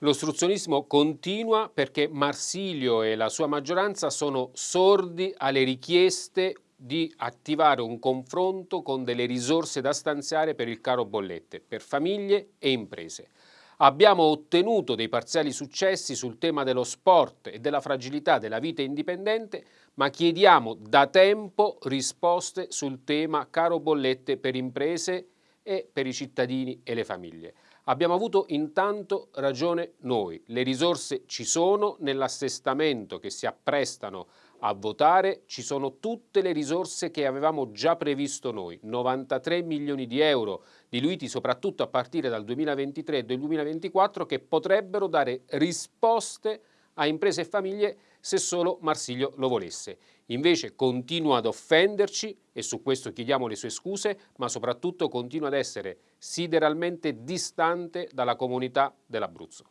L'ostruzionismo continua perché Marsilio e la sua maggioranza sono sordi alle richieste di attivare un confronto con delle risorse da stanziare per il caro bollette, per famiglie e imprese. Abbiamo ottenuto dei parziali successi sul tema dello sport e della fragilità della vita indipendente, ma chiediamo da tempo risposte sul tema caro bollette per imprese e per i cittadini e le famiglie. Abbiamo avuto intanto ragione noi, le risorse ci sono nell'assestamento che si apprestano a votare, ci sono tutte le risorse che avevamo già previsto noi, 93 milioni di euro diluiti soprattutto a partire dal 2023 e dal 2024 che potrebbero dare risposte a imprese e famiglie se solo Marsiglio lo volesse. Invece continua ad offenderci e su questo chiediamo le sue scuse, ma soprattutto continua ad essere sideralmente distante dalla comunità dell'Abruzzo.